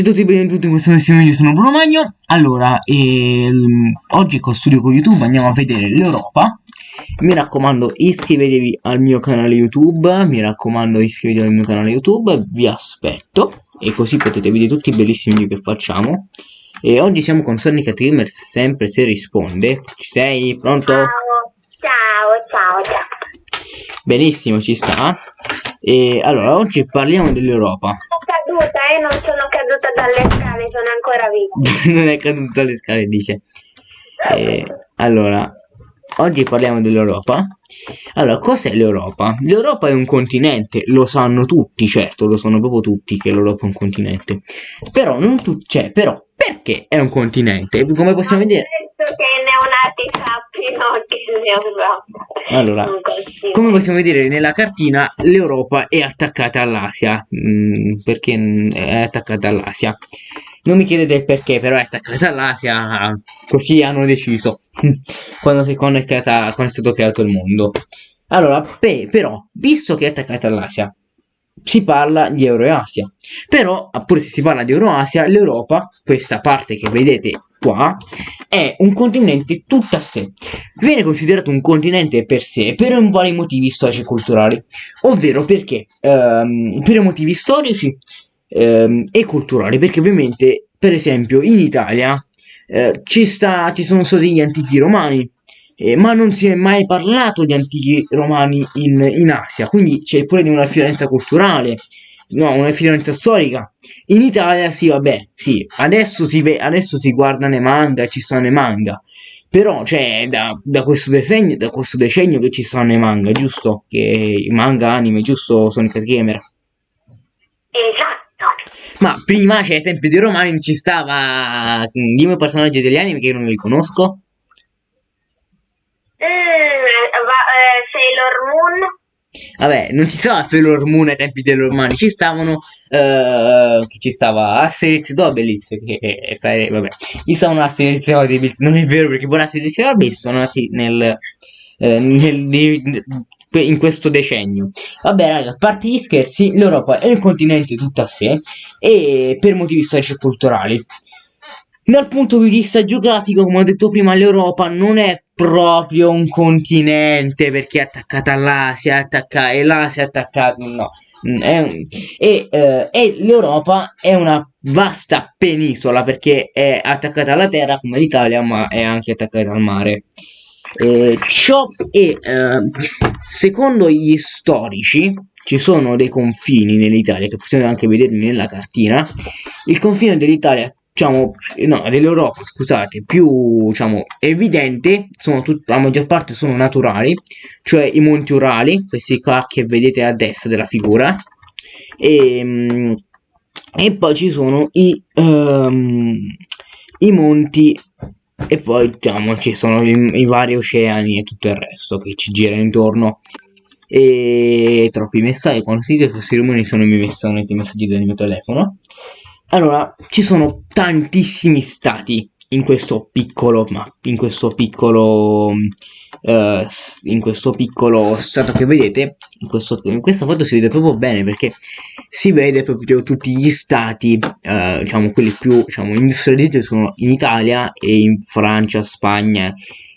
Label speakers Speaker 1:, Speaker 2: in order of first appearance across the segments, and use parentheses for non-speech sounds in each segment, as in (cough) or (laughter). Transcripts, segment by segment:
Speaker 1: Ciao a tutti e benvenuti in questo nuovo video, sono Bruno Magno. Allora, ehm, oggi con Studio con YouTube andiamo a vedere l'Europa. Mi raccomando iscrivetevi al mio canale YouTube Mi raccomando iscrivetevi al mio canale YouTube Vi aspetto E così potete vedere tutti i bellissimi video che facciamo. E oggi siamo con Sonic Gamer sempre se risponde. Ci sei? Pronto?
Speaker 2: Ciao, ciao, ciao, ciao.
Speaker 1: Benissimo, ci sta. E allora, oggi parliamo dell'Europa
Speaker 2: Sono caduta e non sono caduta dalle scale, sono ancora viva. (laughs)
Speaker 1: non è caduto dalle scale dice. Eh, allora oggi parliamo dell'Europa. Allora cos'è l'Europa? l'Europa è un continente lo sanno tutti certo lo sanno proprio tutti che l'Europa è un continente. Però non tutti cioè però perché è un continente? Come possiamo vedere?
Speaker 2: Penso che i neonati
Speaker 1: allora come possiamo vedere nella cartina l'Europa è attaccata all'Asia mm, perché mm, è attaccata all'Asia non mi chiedete perché, però è attaccata all'Asia, così hanno deciso (laughs) quando, quando è creata- quando è stato creato il mondo. Allora, pe- però, visto che è attaccata all'Asia, si parla di Euroasia. Però, pure se si parla di Euroasia, l'Europa, questa parte che vedete qua, è un continente tutto a sé. Viene considerato un continente per sé per vari motivi storici e culturali, ovvero perché ehm, per motivi storici ehm, e culturali, perché ovviamente, per esempio, in Italia eh, ci, sta, ci sono stati gli antichi romani, eh, ma non si è mai parlato di antichi romani in, in Asia, quindi c'è pure di una differenza culturale, no, una differenza storica. In Italia sì, vabbè, sì, adesso si, ve- adesso si guardano i manga, ci sono i manga, però c'è da, da questo decennio, da questo decennio che ci sono i manga, giusto? Che i manga anime, giusto? Sonic Gamer.
Speaker 2: Esatto.
Speaker 1: Ma prima, cioè, ai tempi dei romani, non ci stava. Dimmi un personaggio degli anime che io non li conosco.
Speaker 2: Mm, va- eh, Sailor Moon.
Speaker 1: Vabbè, non ci stava Sailor Moon ai tempi dei romani, ci stavano. chi ci stava? Asterix e Obelix. Che eh, sai, vabbè, ci stavano Asterix e Obelix. Non è vero perché pure Asterix e Obelix sono nati nel. eh, nel- di- in questo decennio. Vabbè, raga, a parte gli scherzi, l'Europa è un continente tutto a sé e per motivi storici e culturali. Dal punto di vista geografico, come ho detto prima, l'Europa non è proprio un continente perché è attaccata all'Asia, è attacca- e l'Asia è attaccata. No. Mm, è e, eh, e l'Europa è una vasta penisola perché è attaccata alla terra come l'Italia, ma è anche attaccata al mare. Eh, ciò e eh, secondo gli storici ci sono dei confini nell'Italia che possiamo anche vedere nella cartina. Il confine dell'Italia, diciamo, no, dell'Europa, scusate, più diciamo evidente, tut- la maggior parte sono naturali, cioè i monti Urali, questi qua che vedete a destra della figura, e, mm, e poi ci sono i, ehm, i monti e poi diciamo ci sono i, i vari oceani e tutto il resto che ci girano intorno. E troppi messaggi quando si dice questi rumori sono i miei i messaggi del mio telefono allora ci sono tantissimi stati in questo piccolo ma in questo piccolo eh, in questo piccolo stato che vedete in, questo- in questa foto si vede proprio bene perché si vede proprio tutti gli stati eh, diciamo quelli più diciamo industrializzati sono in Italia e in Francia Spagna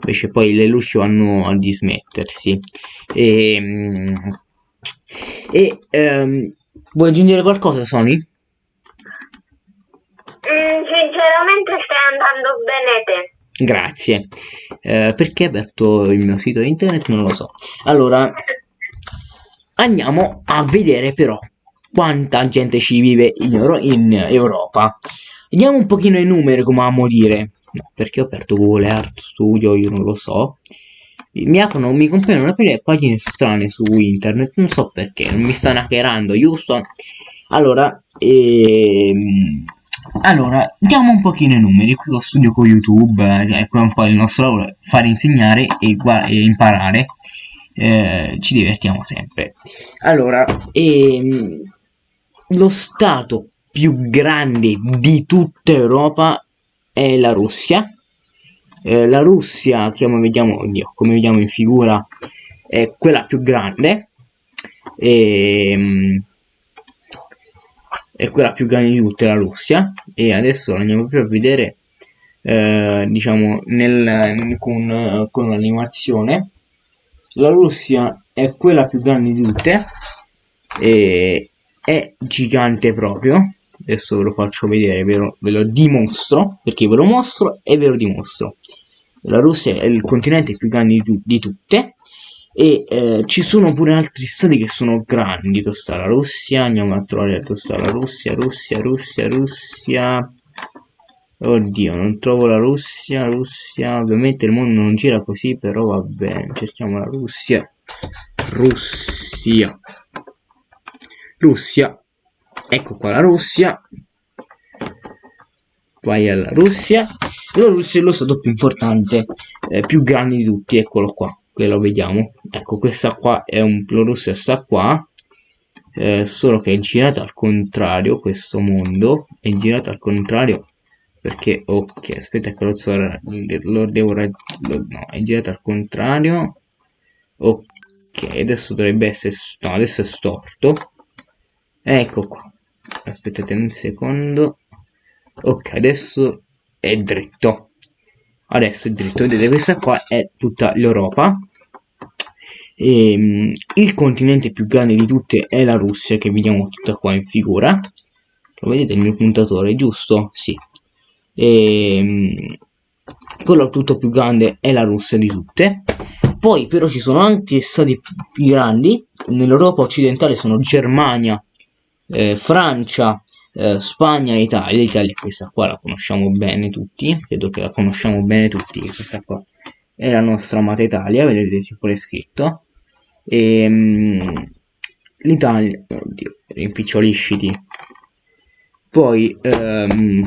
Speaker 1: invece poi le luci vanno a dismettersi e, mm, e ehm, vuoi aggiungere qualcosa Sony?
Speaker 2: Mm, sinceramente stai andando bene te.
Speaker 1: Grazie. Eh, perché ho aperto il mio sito internet? Non lo so. Allora, andiamo a vedere però quanta gente ci vive in, Euro- in Europa. Vediamo un pochino i numeri, come amo dire. No, perché ho aperto Google Art Studio, io non lo so. Mi aprono, mi compaiono aprire pagine strane su internet, non so perché, non mi stanno hackerando, giusto? Allora, ehm, allora, diamo un pochino i numeri, qui lo studio con YouTube, eh, è un po' il nostro lavoro, fare insegnare e, e imparare, eh, ci divertiamo sempre. Allora, ehm, lo stato più grande di tutta Europa è la Russia. Eh, la Russia, come vediamo, oddio, come vediamo in figura, è quella più grande. Ehm, è quella più grande di tutte, la Russia, e adesso andiamo proprio a vedere, eh, diciamo, nel, con, con l'animazione. La Russia è quella più grande di tutte, e è gigante proprio. Adesso ve lo faccio vedere, ve lo, ve lo dimostro, perché ve lo mostro e ve lo dimostro. La Russia è il continente più grande di, di tutte, e eh, ci sono pure altri stati che sono grandi dove sta la Russia andiamo a trovare dove sta la Russia Russia Russia Russia. Oddio non trovo la Russia Russia. Ovviamente il mondo non gira così però va bene cerchiamo la Russia. Russia. Russia. Ecco qua la Russia. Vai alla Russia. La Russia è lo stato più importante eh, più grande di tutti eccolo qua qui lo vediamo. Ecco questa qua è un Russia sta qua. Eh, solo che è girata al contrario questo mondo. È girata al contrario perché ok aspetta che lo, so, lo devo lo, no è girata al contrario. Ok adesso dovrebbe essere no adesso è storto. Ecco qua. Aspettate un secondo. Ok adesso è dritto adesso è dritto vedete questa qua è tutta l'Europa. E, um, il continente più grande di tutte è la Russia che vediamo tutta qua in figura. Lo vedete il mio puntatore giusto? sì. E, um, quello tutto più grande è la Russia di tutte. Poi però ci sono anche stati più grandi. nell'Europa occidentale sono Germania eh, Francia eh, Spagna e Italia l'Italia questa qua la conosciamo bene tutti credo che la conosciamo bene tutti questa qua è la nostra amata Italia vedete c'è pure scritto. E um, l'Italia oddio rimpicciolisciti poi um,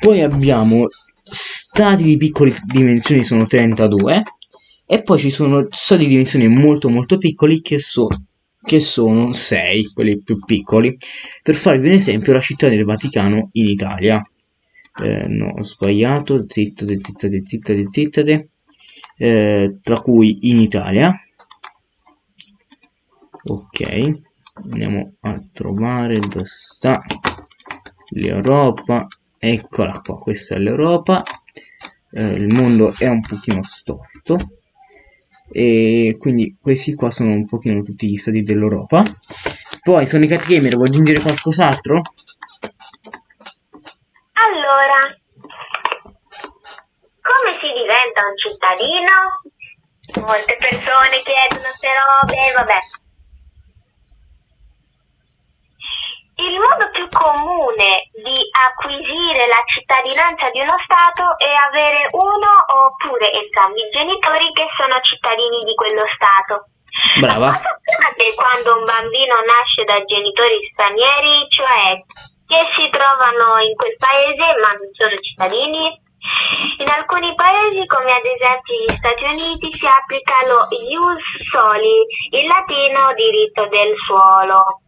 Speaker 1: poi abbiamo stati di piccole dimensioni sono 32 e poi ci sono stati di dimensioni molto molto piccoli che, so, che sono 6 quelli più piccoli per farvi un esempio la città del Vaticano in Italia. Eh, no ho sbagliato zittate zittate zittate zittate eh, tra cui in Italia. Ok andiamo a trovare dove sta l'Europa. Eccola qua questa è l'Europa. Eh, il mondo è un pochino storto e quindi questi qua sono un pochino tutti gli stati dell'Europa poi sono i cat gamer vuoi aggiungere qualcos'altro?
Speaker 2: allora come si diventa un cittadino? molte persone chiedono queste robe vabbè Il modo più comune acquisire la cittadinanza di uno Stato è avere uno oppure entrambi i genitori che sono cittadini di quello Stato.
Speaker 1: Brava.
Speaker 2: Cosa accade quando un bambino nasce da genitori stranieri, cioè che si trovano in quel paese ma non sono cittadini? In alcuni paesi, come ad esempio gli Stati Uniti, si applica lo ius soli, in latino diritto del suolo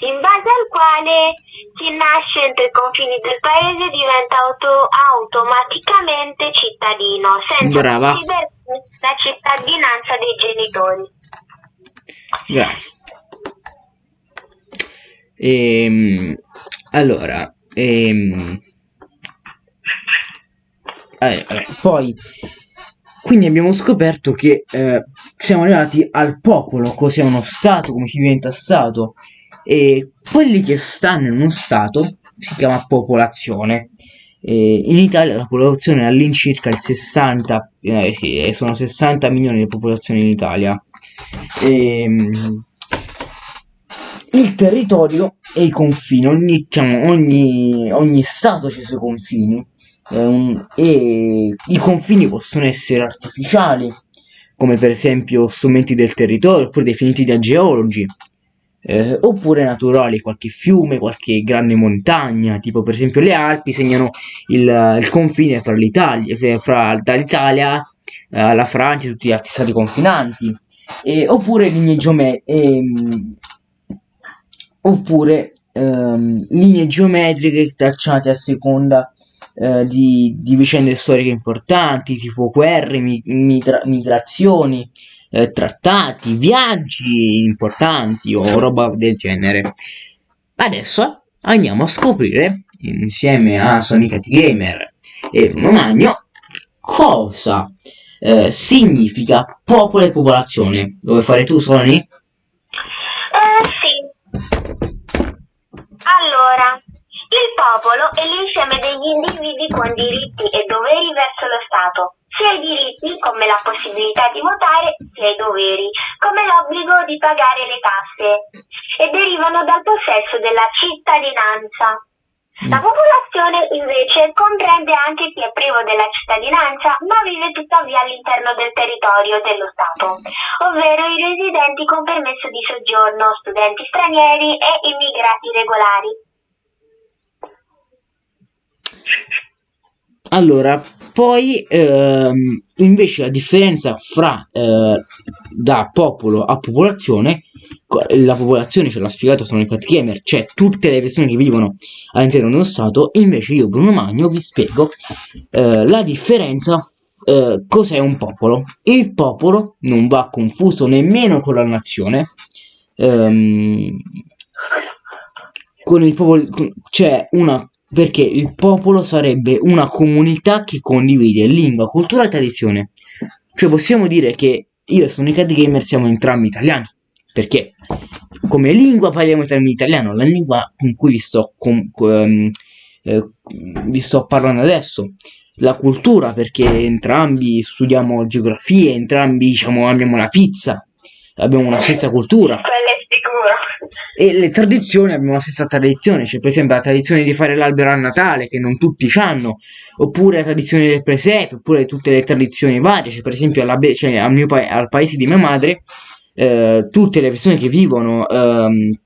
Speaker 2: in base al quale chi nasce entro i confini del paese diventa auto automaticamente cittadino, senza
Speaker 1: Brava.
Speaker 2: la cittadinanza dei genitori.
Speaker 1: Grazie. Ehm, allora, ehm, allora, poi quindi abbiamo scoperto che eh, siamo arrivati al popolo, cos'è uno stato, come si diventa stato e quelli che stanno in uno stato si chiama popolazione. E in Italia la popolazione è all'incirca il 60, eh, sì, eh, sono 60 milioni di popolazione in Italia. E, ehm, il territorio e i confini, ogni, diciamo, ogni, ogni stato ha i suoi confini um, e i confini possono essere artificiali, come per esempio strumenti del territorio, oppure definiti da geologi, eh, oppure naturali, qualche fiume, qualche grande montagna, tipo per esempio le Alpi segnano il, il confine fra l'Italia, fra dall'Italia eh, la Francia e tutti gli altri stati confinanti, e, oppure linee geometriche, ehm, oppure ehm, linee geometriche tracciate a seconda eh, di, di, vicende storiche importanti, tipo guerre, mi, migra migrazioni, eh, trattati, viaggi importanti o roba del genere. Adesso andiamo a scoprire insieme a Sonic Gamer e Bruno Magno cosa eh, significa popolo e popolazione. Dove fare tu, Sony?
Speaker 2: Eh, sì. Allora, il popolo è l'insieme degli individui con diritti e doveri verso lo Stato, sia i diritti come la possibilità di votare, sia i doveri come l'obbligo di pagare le tasse e derivano dal possesso della cittadinanza. La popolazione invece comprende anche chi è privo della cittadinanza ma vive tuttavia all'interno del territorio dello Stato, ovvero i residenti con permesso di soggiorno, studenti stranieri e immigrati regolari.
Speaker 1: Allora, poi ehm, invece la differenza fra eh, da popolo a popolazione, la popolazione ce l'ha spiegato sono i cat gamer, cioè tutte le persone che vivono all'interno dello Stato, invece io Bruno Magno vi spiego eh, la differenza eh, cos'è un popolo. Il popolo non va confuso nemmeno con la nazione. Ehm, con il popolo c'è una perché il popolo sarebbe una comunità che condivide lingua, cultura e tradizione. Cioè possiamo dire che io e Sonic Gamer siamo entrambi italiani, perché come lingua parliamo italiano, la lingua con cui vi sto, con, um, eh, vi sto parlando adesso, la cultura perché entrambi studiamo geografia, entrambi diciamo amiamo la pizza, abbiamo una stessa cultura. E le tradizioni abbiamo la stessa tradizione, c'è per esempio la tradizione di fare l'albero a Natale che non tutti hanno, oppure la tradizione del presepe, oppure tutte le tradizioni varie, c'è per esempio cioè, al, mio pa al paese di mia madre, eh, tutte le persone che vivono ehm,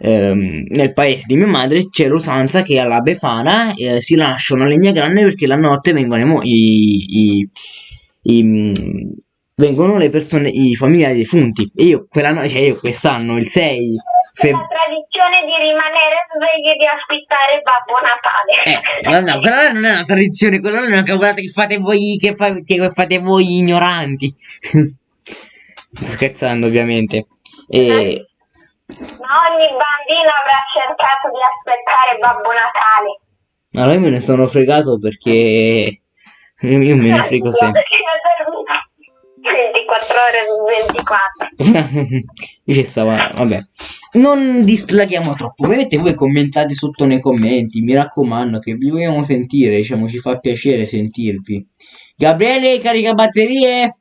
Speaker 1: ehm, nel paese di mia madre c'è l'usanza che alla Befana eh, si lasciano legna grande perché la notte vengono i, i, i vengono le persone, i familiari defunti. E io quella notte, cioè io quest'anno, il 6
Speaker 2: febbraio. La tradizione di rimanere svegli e di aspettare Babbo
Speaker 1: Natale. Eh, no, quella non è una tradizione, quella non è una cavolata che fate voi, che, fa, che fate voi ignoranti. (laughs) Scherzando, ovviamente. E...
Speaker 2: Ma ogni bambino avrà cercato di aspettare Babbo Natale.
Speaker 1: Allora io me ne sono fregato perché io me ne frego sempre.
Speaker 2: 24 ore su 24.
Speaker 1: Io ci stava, vabbè. Non dislaghiamo troppo. Vedete voi commentate sotto nei commenti. Mi raccomando che vi vogliamo sentire. Diciamo, ci fa piacere sentirvi. Gabriele, carica batterie.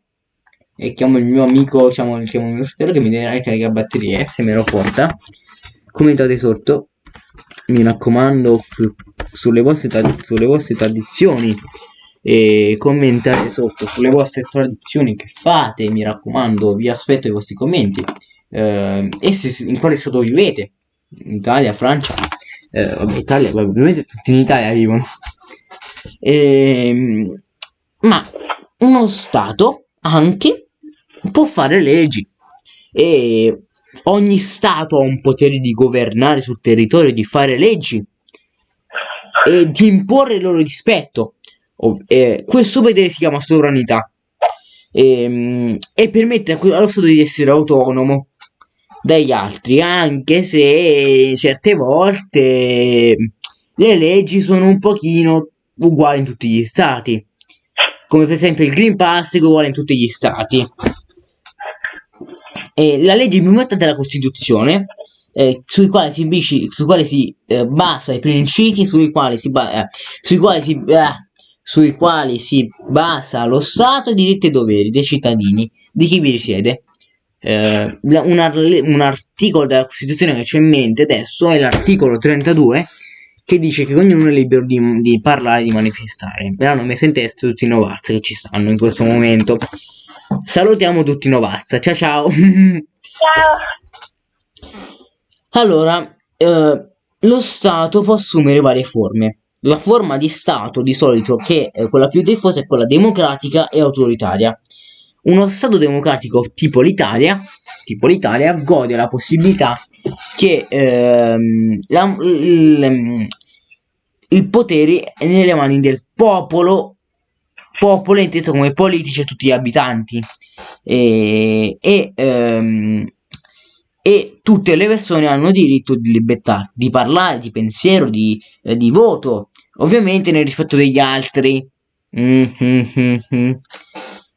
Speaker 1: E chiamo il mio amico, diciamo, chiamo il mio fratello che mi deve caricare batterie. Se me lo porta. Commentate sotto. Mi raccomando su, sulle, vostre sulle vostre tradizioni e commentare sotto sulle vostre tradizioni che fate, mi raccomando, vi aspetto i vostri commenti. Eh, e se, in quale stato vivete, Italia, Francia, eh, vabbè, Italia, ovviamente tutti in Italia vivono, e, ehm, ma uno stato anche può fare leggi. E ogni stato ha un potere di governare sul territorio, di fare leggi e di imporre il loro rispetto eh, questo potere si chiama sovranità e, ehm, e permette allo Stato di essere autonomo dagli altri, anche se certe volte le leggi sono un pochino uguali in tutti gli stati, come per esempio il Green Pass è uguale in tutti gli stati. E la legge più importante è la Costituzione, eh, sui quali si, sui quali si eh, basa i principi sui quali si, eh, sui quali si eh, sui quali si basa lo Stato, diritti e doveri dei cittadini, di chi vi risiede. Eh, un, un, articolo della Costituzione che c'è in mente adesso è l'articolo 32 che dice che ognuno è libero di, di parlare di manifestare. Verranno messi in testa tutti i Novaz che ci stanno in questo momento. Salutiamo tutti i Novaz. Ciao ciao.
Speaker 2: Ciao.
Speaker 1: Allora, eh, lo Stato può assumere varie forme. La forma di Stato di solito che è quella più diffusa è quella democratica e autoritaria. Uno Stato democratico tipo l'Italia, tipo l'Italia gode la possibilità che ehm, la, il, il potere è nelle mani del popolo, popolo inteso come politici e tutti gli abitanti. E, e, ehm, tutte le persone hanno diritto di libertà, di parlare, di pensiero, di, eh, di voto, ovviamente nel rispetto degli altri. Mm, mm, mm, mm.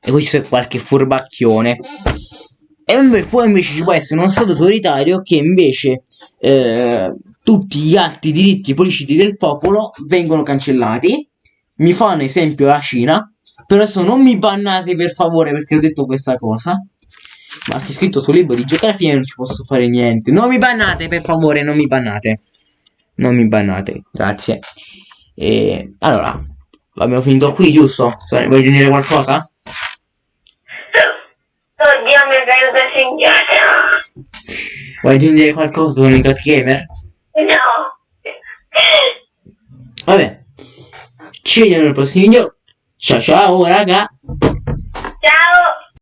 Speaker 1: E poi c'è qualche furbacchione. E poi invece ci può essere uno Stato autoritario che invece eh, tutti gli altri diritti politici del popolo vengono cancellati. Mi fa un esempio la Cina. Però adesso non mi bannate per favore perché ho detto questa cosa. Ma c'è scritto sul libro di geografia e non ci posso fare niente. Non mi bannate per favore, non mi bannate. Non mi bannate, grazie. E allora, abbiamo finito qui, giusto? Vuoi aggiungere qualcosa?
Speaker 2: Oddio, mi è indietro.
Speaker 1: Vuoi aggiungere qualcosa su Cat Gamer?
Speaker 2: No.
Speaker 1: Vabbè. Ci vediamo nel prossimo video. Ciao ciao raga.
Speaker 2: Ciao.